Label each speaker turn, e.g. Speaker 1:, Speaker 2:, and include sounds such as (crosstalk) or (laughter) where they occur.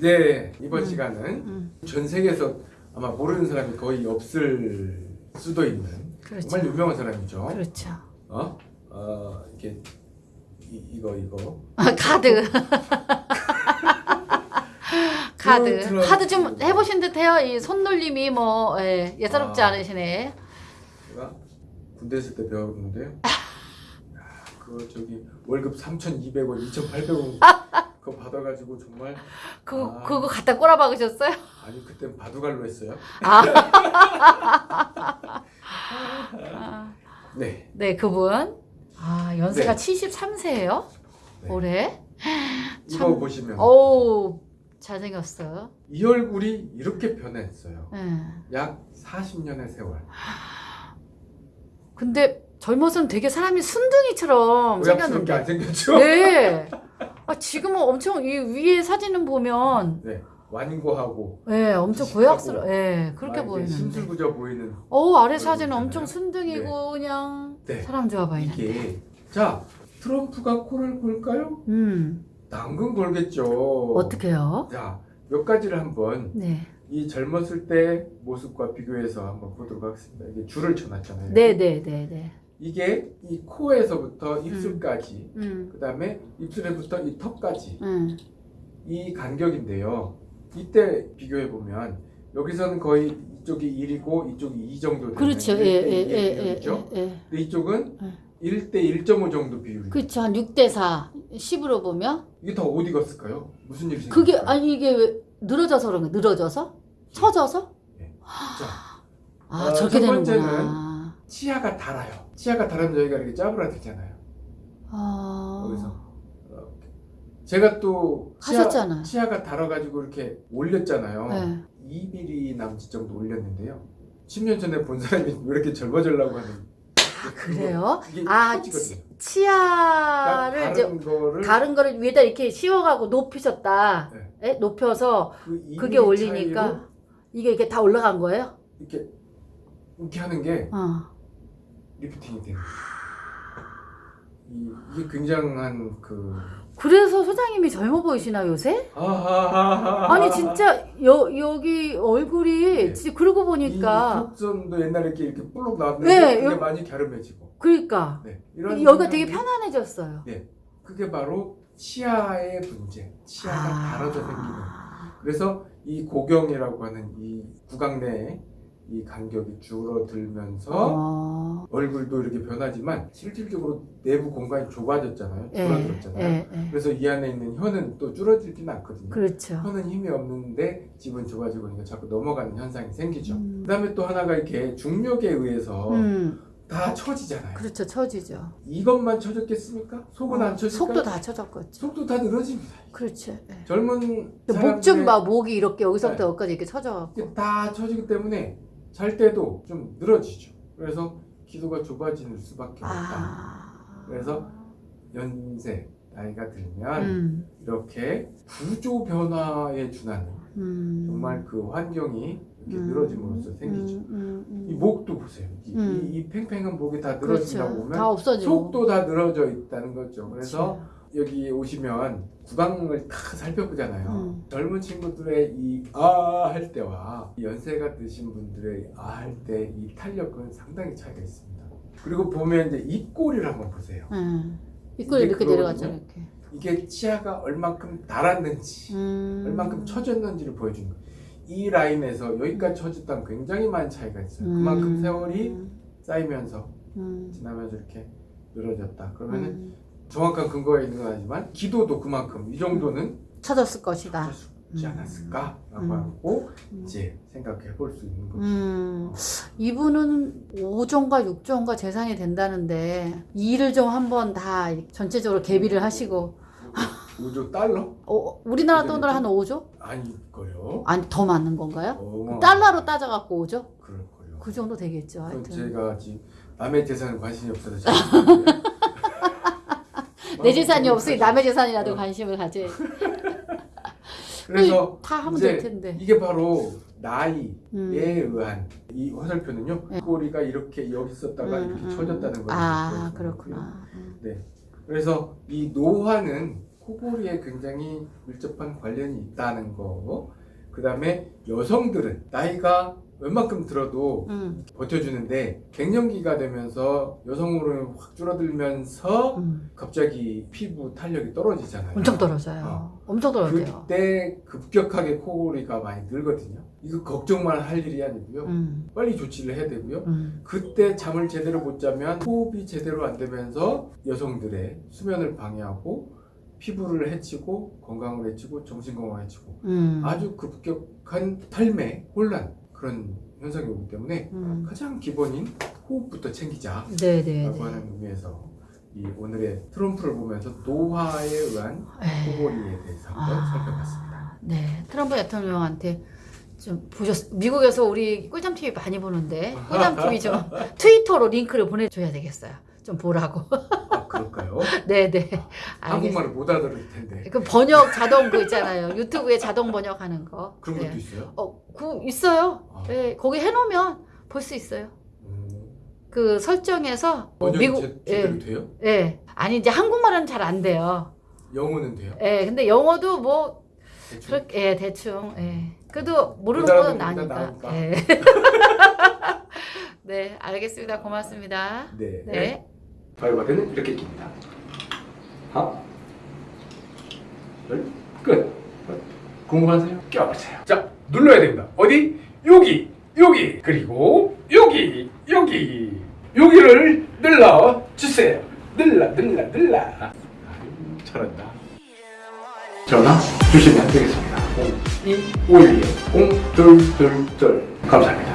Speaker 1: 네 이번
Speaker 2: 음.
Speaker 1: 시간은
Speaker 2: 음,
Speaker 1: 전 세계에서 아마 모르는 사람이 거의 없을 수도 있는
Speaker 2: 그렇죠.
Speaker 1: 정말 유명한 사람이죠.
Speaker 2: 그렇죠.
Speaker 1: 어? 어 이게 이, 이거 이거
Speaker 2: 아, 카드. (laughs) 카드.
Speaker 1: 트럼프.
Speaker 2: 카드 좀 해보신 듯해요. 이 손놀림이 뭐 예, 예사롭지
Speaker 1: 아.
Speaker 2: 않으시네.
Speaker 1: 제가 군대 있을 때 배웠는데요. (laughs) 야, 그거 저기 월급 3,200원, 2,800원 (laughs) 그거 받아가지고 정말
Speaker 2: 그거
Speaker 1: 아.
Speaker 2: 그거 갖다 꼬라 박으셨어요?
Speaker 1: 아니 그땐 바둑알로 했어요.
Speaker 2: 아. (laughs) 아,
Speaker 1: 네.
Speaker 2: 네, 그분. 아, 연세가
Speaker 1: 네.
Speaker 2: 73세예요.
Speaker 1: 네.
Speaker 2: 올해.
Speaker 1: 이거
Speaker 2: 참-
Speaker 1: 보시면
Speaker 2: 오, 잘생겼어요.
Speaker 1: 이 얼굴이 이렇게 변했어요.
Speaker 2: 예.
Speaker 1: 약 40년의 세월.
Speaker 2: 근데 젊어서는 되게 사람이 순둥이처럼
Speaker 1: 의학스럽게 안
Speaker 2: 생겼는데.
Speaker 1: 생겼죠?
Speaker 2: 네. 아, 지금은 엄청 이 위에 사진은 보면
Speaker 1: 네. 완고하고
Speaker 2: 예, 엄청
Speaker 1: 씩하고
Speaker 2: 고약스러워. 예, 그렇게
Speaker 1: 막 이렇게
Speaker 2: 보이는데.
Speaker 1: 심술부져 보이는
Speaker 2: 어, 아래 사진은
Speaker 1: 있잖아요.
Speaker 2: 엄청 순둥이고 그냥
Speaker 1: 네.
Speaker 2: 사람 좋아 보이는데.
Speaker 1: 이게 자 트럼프가 코를 골까요?
Speaker 2: 음.
Speaker 1: 당근 골겠죠.
Speaker 2: 어떻게요?
Speaker 1: 자몇 가지를 한번
Speaker 2: 네.
Speaker 1: 이 젊었을 때 모습과 비교해서 한번 보도록 하겠습니다. 이게 줄을 쳐놨잖아요.
Speaker 2: 네, 네, 네, 네.
Speaker 1: 이게 이 코에서부터 입술까지,
Speaker 2: 음.
Speaker 1: 그 다음에 입술에부터 이 턱까지
Speaker 2: 음.
Speaker 1: 이 간격인데요. 이때 비교해 보면 여기서는 거의 이쪽이 1이고 이쪽이 2 정도 되는
Speaker 2: 그렇죠. 예,
Speaker 1: 1대
Speaker 2: 예,
Speaker 1: 2의
Speaker 2: 예, 예,
Speaker 1: 비율이죠.
Speaker 2: 예, 예.
Speaker 1: 근데 이쪽은
Speaker 2: 예.
Speaker 1: 1대 1.5 정도 비율이.
Speaker 2: 그렇죠. 한 6대 4. 10으로 보면
Speaker 1: 이게 더 어디 갔을까요? 무슨 일이
Speaker 2: 그게
Speaker 1: 생겼을까요?
Speaker 2: 아니 이게 왜 늘어져서 그런 거 늘어져서? 처져서?
Speaker 1: 자,
Speaker 2: 아,
Speaker 1: 어,
Speaker 2: 저렇게
Speaker 1: 첫 번째는
Speaker 2: 되는구나.
Speaker 1: 치아가 달아요. 치아가 달으면 여기가 이렇게 짜부라들잖아요.
Speaker 2: 아.
Speaker 1: 여기서. 제가 또 치아. 치아가 달아가지고 이렇게 올렸잖아요.
Speaker 2: 네.
Speaker 1: 2mm 남짓 정도 올렸는데요. 10년 전에 본 사람이 (laughs) 왜 이렇게 젊어지려고 하는
Speaker 2: 아, 그래요? 아. 치, 치아를
Speaker 1: 그러니까
Speaker 2: 이제
Speaker 1: 다른 거를
Speaker 2: 다른 거를 위에다 이렇게 씌워가고 높이셨다.
Speaker 1: 네.
Speaker 2: 예? 높여서
Speaker 1: 그 2mm
Speaker 2: 그게 올리니까 이게 이렇게 다 올라간 거예요?
Speaker 1: 이렇게 이렇게 하는 게
Speaker 2: 어.
Speaker 1: 리프팅이 돼요. 이, 이게 굉장한 그
Speaker 2: 그래서 소장님이 젊어 보이시나 요새? 아니 진짜 여, 여기 얼굴이
Speaker 1: 네.
Speaker 2: 진짜 그러고
Speaker 1: 이
Speaker 2: 보니까
Speaker 1: 턱선도 옛날에 이렇게 이렇게 볼록 나왔는데
Speaker 2: 네,
Speaker 1: 그게
Speaker 2: 여-
Speaker 1: 많이 갸름해지고
Speaker 2: 그러니까
Speaker 1: 네, 이런
Speaker 2: 여기가 되게 편안해졌어요.
Speaker 1: 네, 그게 바로 치아의 문제, 치아가 달아져 생기는. 그래서 이 고경이라고 하는 이 구강 내에 이 간격이 줄어들면서
Speaker 2: 어.
Speaker 1: 얼굴도 이렇게 변하지만 실질적으로 내부 공간이 좁아졌잖아요.
Speaker 2: 예,
Speaker 1: 줄어들었잖아요.
Speaker 2: 예, 예.
Speaker 1: 그래서 이 안에 있는 혀는 또 줄어들지는 않거든요.
Speaker 2: 그렇죠.
Speaker 1: 혀는 힘이 없는데 집은 좁아지고 그러니까 자꾸 넘어가는 현상이 생기죠.
Speaker 2: 음.
Speaker 1: 그 다음에 또 하나가 이렇게 중력에 의해서
Speaker 2: 음,
Speaker 1: 다 처지잖아요.
Speaker 2: 그렇죠. 처지죠.
Speaker 1: 이것만 처졌겠습니까? 속은 안 처질까요?
Speaker 2: 속도 다 처졌겠죠.
Speaker 1: 속도 다 늘어집니다.
Speaker 2: 그렇죠. 예.
Speaker 1: 젊은
Speaker 2: 목 좀 봐. 목이 이렇게 여기서부터
Speaker 1: 네.
Speaker 2: 여기까지 이렇게 처져갖고.
Speaker 1: 다 처지기 때문에 잘 때도 좀 늘어지죠. 그래서 기도가 좁아지는 수밖에 없다.
Speaker 2: 아.
Speaker 1: 그래서 연세 나이가 들면
Speaker 2: 음,
Speaker 1: 이렇게 구조 변화에 준하는
Speaker 2: 음.
Speaker 1: 정말 그 환경이 이렇게
Speaker 2: 음,
Speaker 1: 늘어짐으로써 생기죠.
Speaker 2: 음, 음, 음.
Speaker 1: 이 목도 보세요. 이,
Speaker 2: 음.
Speaker 1: 이, 이 팽팽한 목이 다 늘어진다고
Speaker 2: 그렇죠.
Speaker 1: 보면
Speaker 2: 다.
Speaker 1: 속도 다 늘어져 있다는 거죠. 그래서
Speaker 2: 그렇죠.
Speaker 1: 여기 오시면 구강을 다 살펴보잖아요.
Speaker 2: 음.
Speaker 1: 젊은 친구들의 이 아 할 때와 이 연세가 드신 분들의 아 할 때 이 탄력은 상당히 차이가 있습니다. 그리고 보면 이제 입꼬리를 한번 보세요.
Speaker 2: 음. 입꼬리 이렇게
Speaker 1: 그거거든요.
Speaker 2: 이렇게.
Speaker 1: 이게 치아가 얼만큼 달았는지,
Speaker 2: 음.
Speaker 1: 얼만큼 처졌는지를 보여주는 거예요. 이 라인에서 여기까지 처졌다는 굉장히 많은 차이가 있어요.
Speaker 2: 음.
Speaker 1: 그만큼 세월이 쌓이면서
Speaker 2: 음.
Speaker 1: 지나면서 이렇게 늘어졌다. 그러면은
Speaker 2: 음.
Speaker 1: 정확한 근거가 있는 건 아니지만 기도도 그만큼 이 정도는
Speaker 2: 쳐졌을 것이다.
Speaker 1: 찾아주지 않았을까라고
Speaker 2: 음.
Speaker 1: 하고
Speaker 2: 음.
Speaker 1: 이제 생각해 볼 수 있는 거죠.
Speaker 2: 음, 이분은 5조인가 6조인가 재산이 된다는데 이 일을 좀 한번 다 전체적으로 개비를 하시고
Speaker 1: 5조 달러?
Speaker 2: 어, 우리나라 돈으로 한 5조?
Speaker 1: 아닐걸요.
Speaker 2: 아니 더 많은 건가요?
Speaker 1: 어마-
Speaker 2: 달러로 따져갖고 5조?
Speaker 1: 그럴걸요.
Speaker 2: 그 정도 되겠죠
Speaker 1: 제가 지금 남의 재산에 관심이 없어서 잘. (laughs)
Speaker 2: 내 재산이 없으니 남의 재산이라도
Speaker 1: 어.
Speaker 2: 관심을 가져야 (laughs)
Speaker 1: 그래서
Speaker 2: 다 하면 될 텐데
Speaker 1: 이게 바로 나이에
Speaker 2: 음.
Speaker 1: 의한 이 화살표는요.
Speaker 2: 네.
Speaker 1: 꼬리가 이렇게 여기 있었다가
Speaker 2: 음,
Speaker 1: 이렇게
Speaker 2: 음.
Speaker 1: 쳐졌다는 거예요.
Speaker 2: 아 그렇구나 음.
Speaker 1: 그래서 이 노화는 코골이에 굉장히 밀접한 관련이 있다는 거. 그 다음에 여성들은 나이가 웬만큼 들어도
Speaker 2: 음,
Speaker 1: 버텨주는데 갱년기가 되면서 여성 호르몬이 확 줄어들면서
Speaker 2: 음.
Speaker 1: 갑자기 피부 탄력이 떨어지잖아요.
Speaker 2: 엄청 떨어져요. 엄청 떨어져요.
Speaker 1: 그때 급격하게 코골이가 많이 늘거든요. 이거 걱정만 할 일이 아니고요.
Speaker 2: 음,
Speaker 1: 빨리 조치를 해야 되고요.
Speaker 2: 음,
Speaker 1: 그때 잠을 제대로 못 자면 호흡이 제대로 안 되면서 여성들의 수면을 방해하고 피부를 해치고 건강을 해치고 정신 건강을 해치고
Speaker 2: 음.
Speaker 1: 아주 급격한 탈매, 혼란 그런 현상이 오기 때문에
Speaker 2: 음.
Speaker 1: 가장 기본인 호흡부터 챙기자라고
Speaker 2: 네네네.
Speaker 1: 하는 의미에서 이 오늘의 트럼프를 보면서 노화에 의한. 코골이에 대해서 한번
Speaker 2: 아.
Speaker 1: 살펴봤습니다.
Speaker 2: 네, 트럼프 대통령한테 좀 보셨. 미국에서 우리 꿀잠 TV 많이 보는데 꿀잠 TV 좀 (laughs) 트위터로 링크를 보내줘야 되겠어요. 좀 보라고.
Speaker 1: 아 그럴까요? (laughs)
Speaker 2: 네, 네. 알겠습니다.
Speaker 1: 한국말을 못 알아들을 텐데
Speaker 2: 그 번역 자동 그 있잖아요. 유튜브에 자동 번역하는 거.
Speaker 1: 그런 것도
Speaker 2: 네.
Speaker 1: 있어요?
Speaker 2: 어, 그 있어요.
Speaker 1: 아.
Speaker 2: 네, 거기 해놓으면 볼 수 있어요.
Speaker 1: 음,
Speaker 2: 그 설정에서 어,
Speaker 1: 제, 제대로
Speaker 2: 예,
Speaker 1: 돼요?
Speaker 2: 예. 아니 이제 한국말은 잘 안 돼요.
Speaker 1: 영어는 돼요?
Speaker 2: 예, 근데 영어도 뭐
Speaker 1: 대충?
Speaker 2: 그렇게 예, 대충 예. 그래도 모르는 못건 나니까. 예. (laughs) 네, 알겠습니다. 고맙습니다.
Speaker 1: 네.
Speaker 2: 네.
Speaker 1: 바이바리는 이렇게 낍니다. 하나, 둘, 끝. 궁금하세요? 껴보세요. 자, 눌러야 됩니다. 어디? 여기, 여기, 그리고 여기, 여기, 여기를 눌러 주세요. 눌러, 눌러, 눌러. 잘한다. 전화 주시면 되겠습니다. 0251 0222 감사합니다.